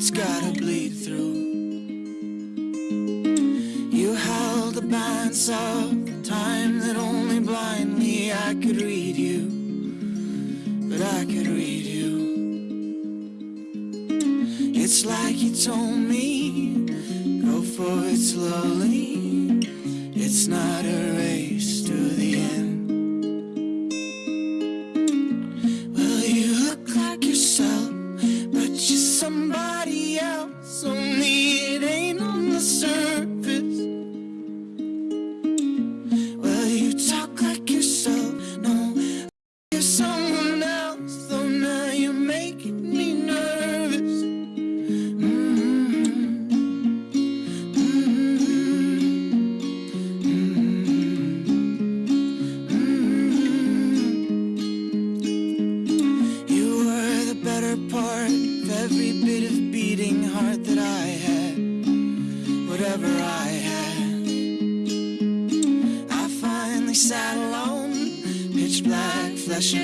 it's gotta bleed through. You held the balance of time that only blindly I could read you, but I could read you. It's like you told me, go for it slowly. Someone else. Though now you're making me nervous. Mm-hmm. Mm-hmm. Mm-hmm. mm-hmm. You were the better part of every bit of beating heart that I had, whatever I had. I finally sat alone, pitch black, flesh and